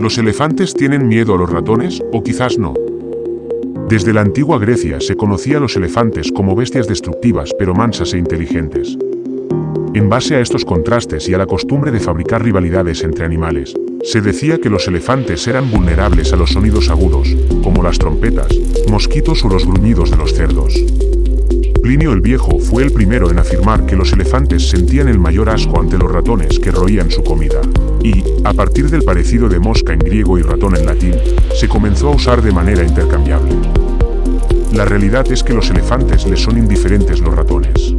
¿Los elefantes tienen miedo a los ratones o quizás no? Desde la antigua Grecia se conocía a los elefantes como bestias destructivas pero mansas e inteligentes. En base a estos contrastes y a la costumbre de fabricar rivalidades entre animales, se decía que los elefantes eran vulnerables a los sonidos agudos, como las trompetas, mosquitos o los gruñidos de los cerdos. El Viejo fue el primero en afirmar que los elefantes sentían el mayor asco ante los ratones que roían su comida. Y, a partir del parecido de mosca en griego y ratón en latín, se comenzó a usar de manera intercambiable. La realidad es que los elefantes les son indiferentes los ratones.